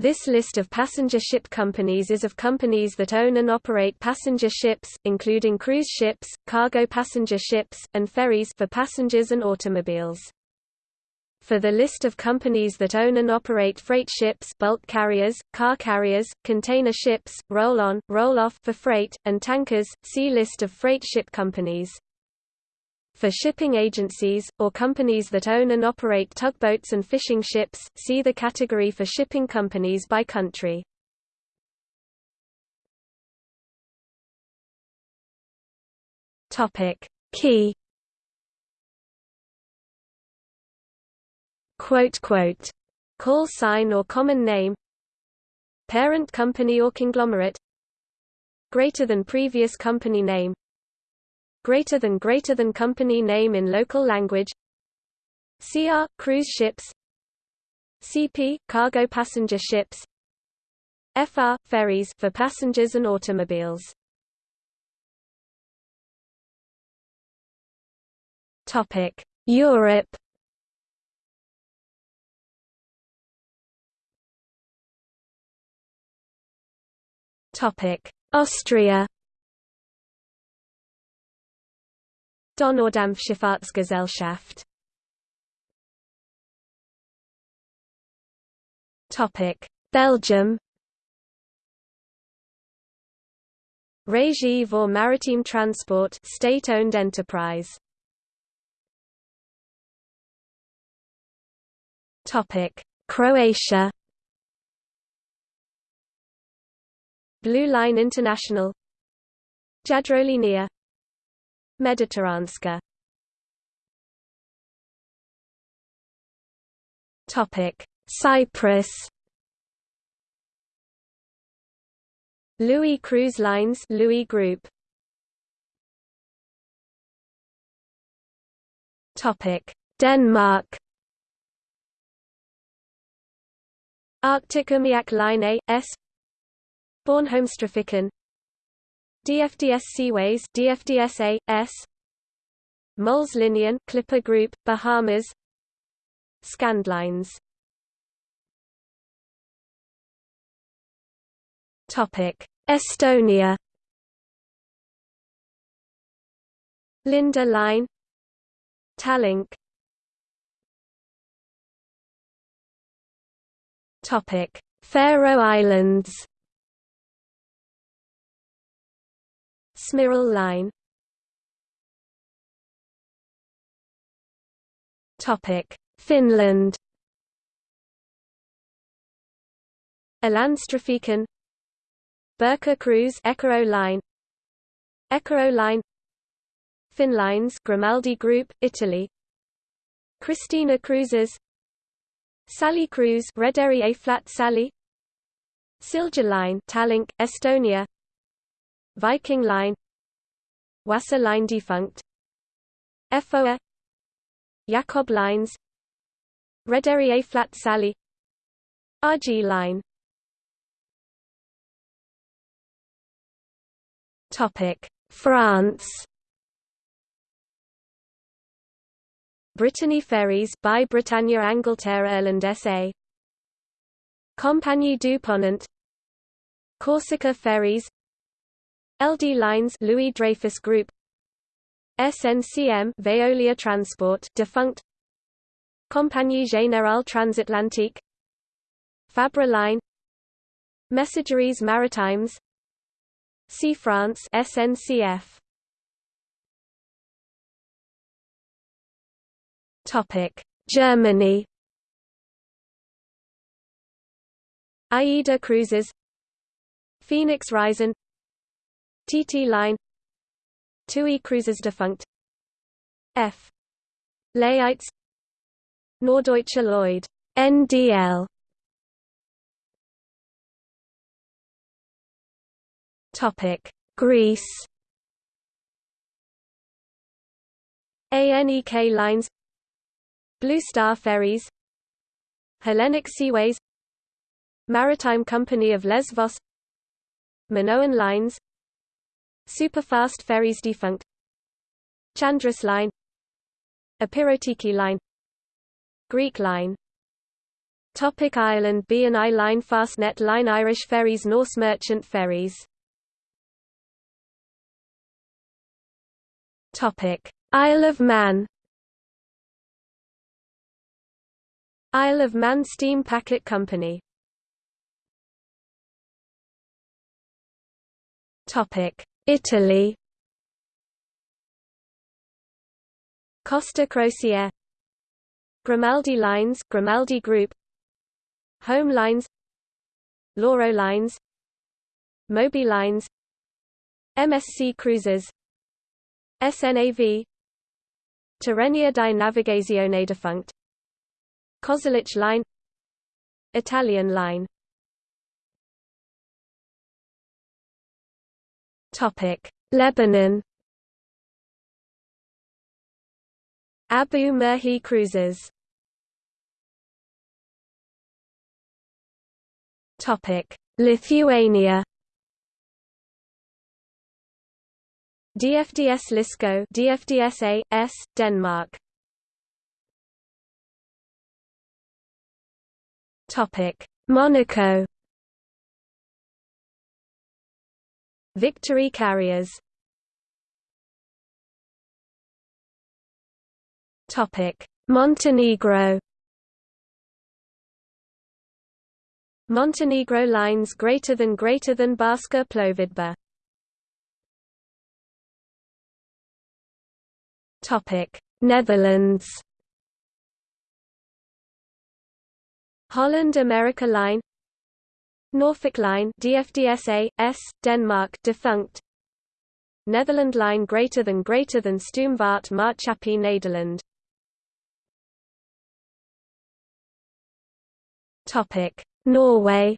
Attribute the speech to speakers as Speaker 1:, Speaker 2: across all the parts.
Speaker 1: This list of passenger ship companies is of companies that own and operate passenger ships, including cruise ships, cargo passenger ships, and ferries for passengers and automobiles. For the list of companies that own and operate freight ships bulk carriers, car carriers, container ships, roll-on, roll-off for freight, and tankers, see List of freight ship companies. For shipping agencies, or companies that own and operate tugboats and fishing ships, see the category for shipping companies by country. Key. Quote quote. Call sign or common name. Parent company or conglomerate. Greater than previous company name greater than greater than company name in local language. CR cruise ships. CP cargo passenger ships. FR ferries for passengers and automobiles. Topic. Europe. Topic. Austria Donaudampfschifffahrtsgesellschaft Topic. Belgium. Régie voor Maritiem Transport state-owned enterprise. Topic. Croatia. Blue Line International. Jadrolinija Mediteranska Topic. Cyprus. Louis Cruise Lines Louis Group. Topic. Denmark. Arctic Umiak Line A S. Bornholmstrafikken DFDS Seaways DFDSA S Mols Linien Clipper Group Bahamas. Scandlines. Topic Estonia. Linda Line. Tallink. Topic Faroe Islands Smyril line. Topic. Finland. Ålandstrafiken. Birka Cruise Eckerö line. Eckerö line. Finnlines Grimaldi Group Italy. Kristina Cruises. Sally Cruise Rederi A Flat Sally. Silja Line Tallink Estonia Viking Line Wasser Line defunct FOA Jakob Lines Rederi A Flat Sally RG Line. Topic France. Brittany Ferries by Britannia Angleterre Irland SA Compagnie du Ponant. Corsica Ferries LD Lines Louis Dreyfus Group. SNCM Veolia Transport defunct. Compagnie Générale Transatlantique. Fabre Line. Messageries Maritimes. Sea France SNCF Topic. Germany. AIDA Cruises. Phoenix Reisen TT Line. TUI Cruises defunct. F. Laeisz Norddeutscher Lloyd. NDL Topic. Greece. ANEK Lines. Blue Star Ferries. Hellenic Seaways. Maritime Company of Lesvos. Minoan Lines Superfast ferries defunct. Chandris Line. Epirotiki Line. Greek Line. Topic Ireland B and I Line Fastnet Line Irish Ferries Norse Merchant Ferries. Topic Isle of Man. Isle of Man Steam Packet Company. Topic Italy. Costa Crociere Grimaldi Lines Grimaldi Group. Home Lines. Lauro Lines. Moby Lines. MSC Cruises. SNAV Tirrenia di Navigazione defunct. Cosulich Line. Italian Line Lebanon Abou Merhi Cruises Topic: Lithuania. DFDS Lisco, DFDSA S Denmark. Topic: Monaco. Victory Carriers. Topic: Montenegro. Montenegro lines greater than greater than Barska plovidba. Topic: Netherlands. Holland America Line Norfolk Line DFDSA S Denmark defunct. Netherland Line greater than greater than Stoomvaart Maatschappij Nederland. Topic. Norway.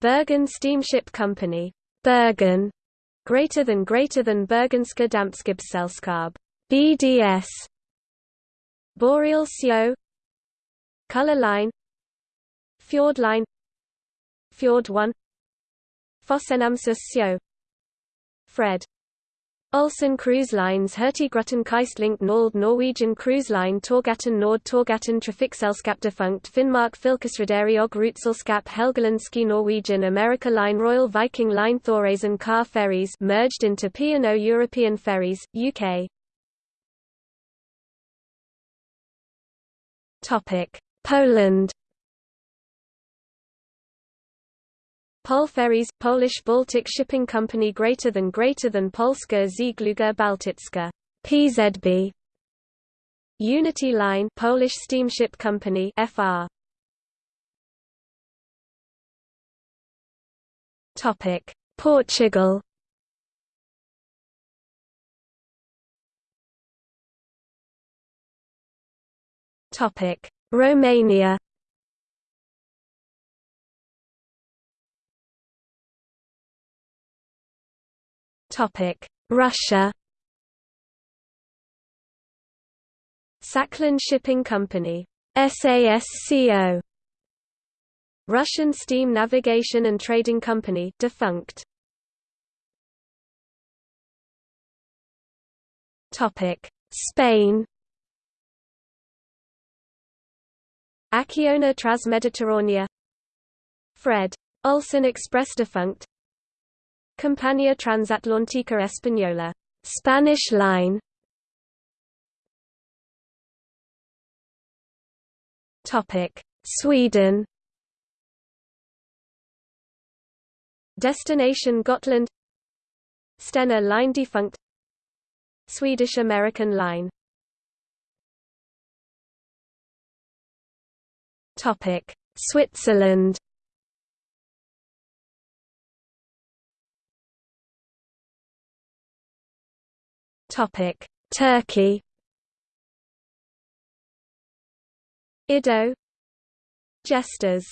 Speaker 1: Bergen Steamship Company. Bergen. Greater than greater than Bergenska Dampskibsselskab BDS Boreal Sjø Color Line Fjord Line Fjord 1 FosenNamsos Sjø Fred. Olsen Cruise Lines Hurtigruten Kystlink Nord Norwegian Cruise Line Torghatten Nord Torghatten Trafikselskap Defunct Finnmark Fylkesrederi og Ruteselskap Helgelandske Norwegian America Line Royal Viking Line Thoresen car ferries merged into P&O European Ferries, UK Poland Pol Ferries, Polish Baltic Shipping Company greater than greater than Polska Żegluga Bałtycka. PZB Unity Line Polish Steamship Company FR Topic. Portugal. Topic. Romania Russia. Sakhalin Shipping Company, SASCO. Russian Steam Navigation and Trading Company, defunct. Topic: Spain. Acciona Transmediterránea Fred. Olsen Express defunct Compañía Transatlántica Española. Spanish line. Topic. Sweden. Destination Gotland. Stena line defunct. Swedish American line. Topic. Switzerland Topic: Turkey. Ido. Jesters.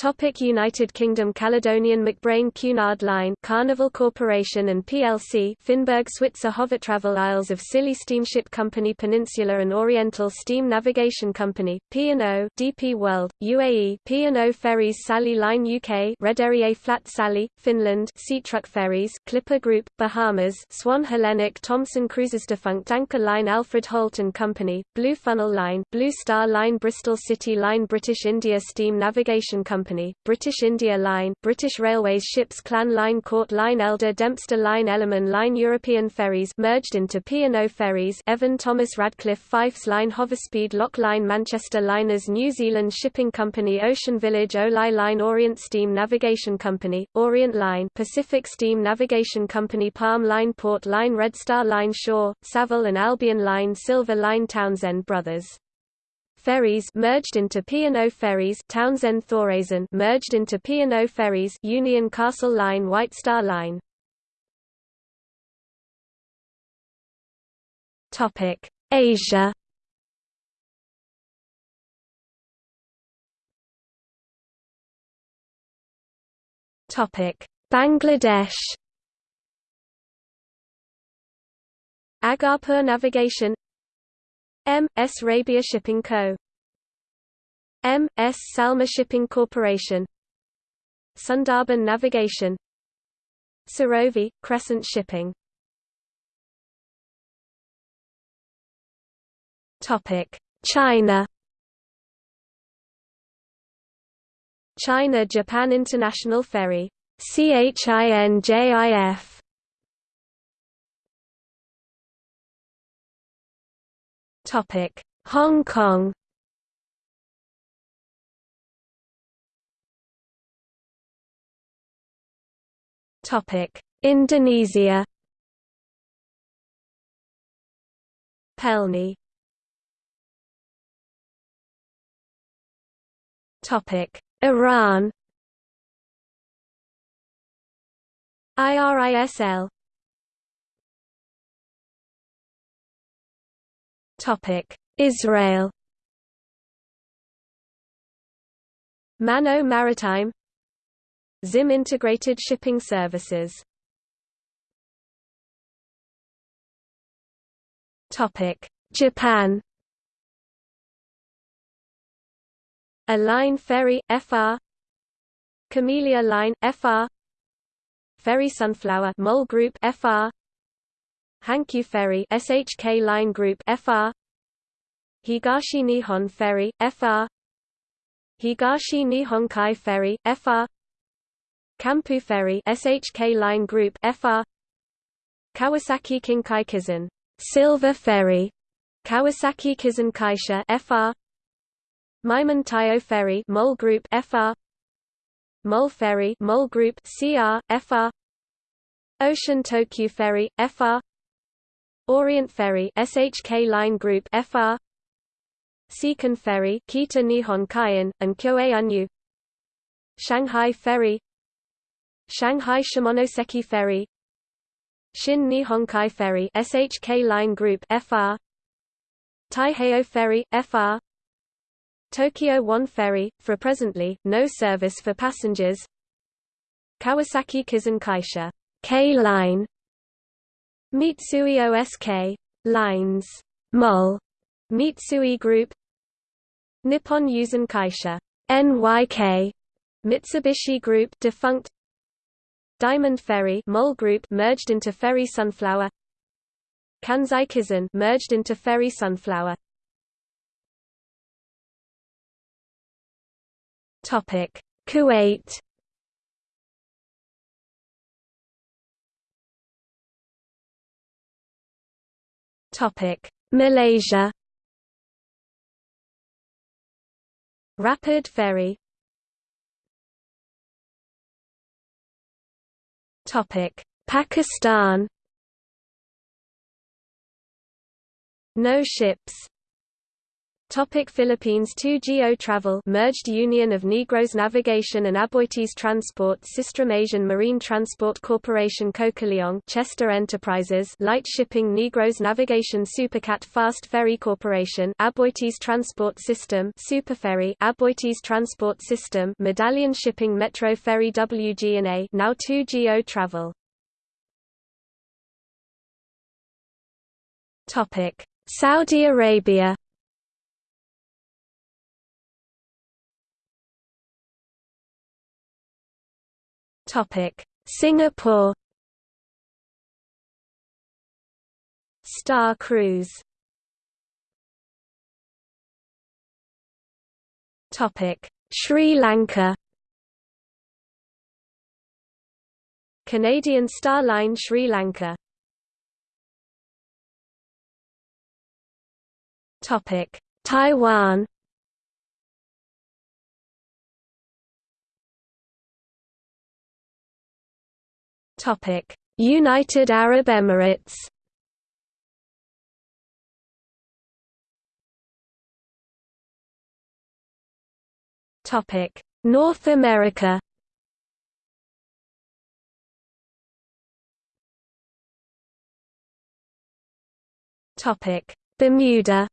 Speaker 1: Topic United Kingdom Caledonian MacBrayne Cunard Line Carnival Corporation and plc Finberg Switzer Hovertravel Isles of Scilly Steamship Company Peninsula and Oriental Steam Navigation Company, P&O DP World, UAE P&O Ferries Sally Line UK Rederier Flat Sally, Finland Seatruck Ferries, Clipper Group, Bahamas Swan Hellenic Thomson Cruises Defunct Anchor Line Alfred Holt and Company, Blue Funnel Line Blue Star Line Bristol City Line British India Steam Navigation Company Company, British India Line, British Railways Ships Clan Line Court Line Elder Dempster Line Ellerman Line European Ferries merged into P&O Ferries Evan Thomas Radcliffe Fyffes Line Hoverspeed Lock Line Manchester Liners New Zealand Shipping Company Ocean Village Olai Line Orient Steam Navigation Company, Orient Line Pacific Steam Navigation Company Palm Line Port Line Red Star Line Shaw, Savill and Albion Line Silver Line Townsend Brothers Ferries merged into P&O Ferries Townsend Thoresen merged into P&O Ferries Union Castle Line White Star Line. Topic Asia. Topic Bangladesh. Agarpur Navigation M. S. Rabia Shipping Co. M. S. Salma Shipping Corporation Sundarban Navigation Sarovi, Crescent Shipping China China Japan International Ferry CHINJIF Topic: Hong Kong. Topic: Indonesia. Pelni. Topic: Iran. IRISL Israel. Mano Maritime. Zim Integrated Shipping Services. Japan. A-Line Ferry FR Camellia Line FR Ferry Sunflower MOL Group FR Hankyu Ferry SHK Line Group FR Higashi Nihon Ferry FR Higashi Nihon Kai Ferry FR Kampu Ferry SHK Line Group FR Kawasaki Kinkai Kisen Silver Ferry. Kawasaki Kisen Kaisha FR Meimon Taiyo Ferry MOL Group FR MOL Ferry MOL Group CR FR Ocean Tokyu Ferry FR Orient Ferry SHK Line Group FR Seikan Ferry Kita Nihon Kaien and Kyoei Unyu. Shanghai Ferry. Shanghai Shimonoseki Ferry. Shin Nihonkai Ferry SHK Line Group FR Taiheiyo Ferry FR Tokyo One Ferry for presently no service for passengers. Kawasaki Kisen Kaisha K Line Mitsui OSK lines MOL Mitsui Group Nippon Yusen Kaisha NYK Mitsubishi Group defunct Diamond Ferry MOL Group merged into Ferry Sunflower Kansai Kisen merged into Ferry Sunflower. Topic Kuwait Malaysia. Rapid ferry. Topic: Pakistan. No ships. Topic Philippines 2GO Travel merged union of Negros Navigation and Aboitiz Transport System Asian Marine Transport Corporation Cokaliong Chester Enterprises Lite Shipping Negros Navigation Supercat Fast Ferry Corporation Aboitiz Transport System Superferry Aboitiz Transport System Medallion Shipping Metro Ferry WG&A now 2GO Travel. Topic Saudi Arabia Topic: Singapore Star Cruise Topic: Sri Lanka Canadian Star Line Sri Lanka Topic: Taiwan United Arab Emirates. Topic: North America. Topic: Bermuda.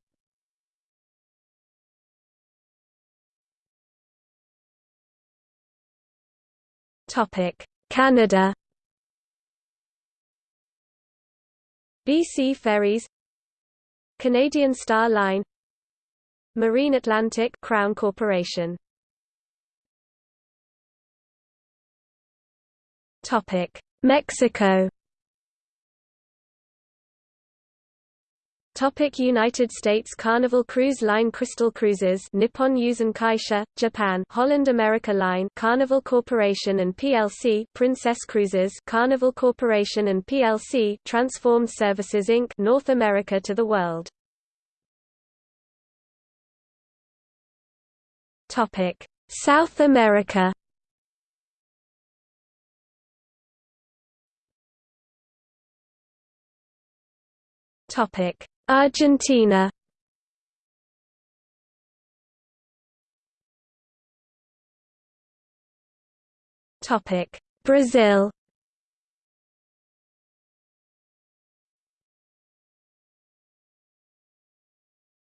Speaker 1: Topic: Canada. BC Ferries Canadian Star Line Marine Atlantic Crown Corporation. Topic Mexico Topic United States Carnival Cruise Line Crystal Cruises Nippon Yusen Kaisha, Japan Holland America Line Carnival Corporation and plc Princess Cruises Carnival Corporation and plc Transformed Services Inc. North America to the world Topic South America Topic Argentina. Topic. Brazil.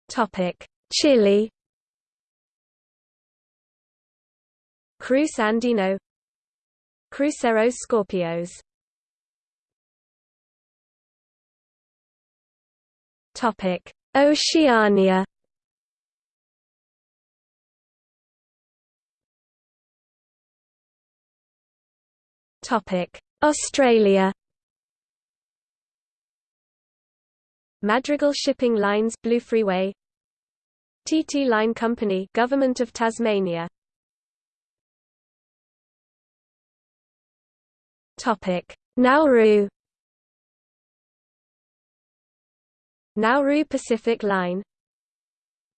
Speaker 1: Topic. Chile. Cruz Andino. Cruceros Skorpios Topic: Oceania. Topic: Australia. Madrigal Shipping Lines Blue Freeway. TT Line Company Government of Tasmania. Topic. Nauru Nauru Pacific Line.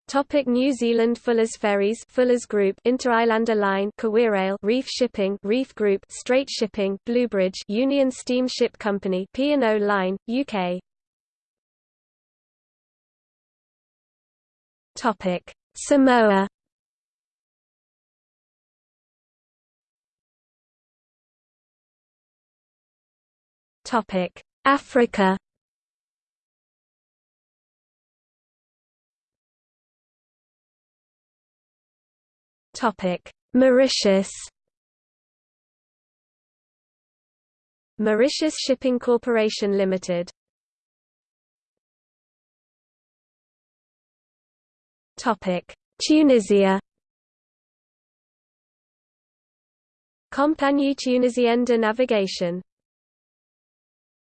Speaker 1: Topic New Zealand Fuller's Ferries Fuller's Group Inter-Islander Line KiwiRail Reef Shipping Reef Group Strait Shipping Bluebridge Union Steamship Company P&O Line UK Topic Samoa. Topic Africa Mauritius. Mauritius Shipping Corporation Limited. Topic: Tunisia. Compagnie Tunisienne de Navigation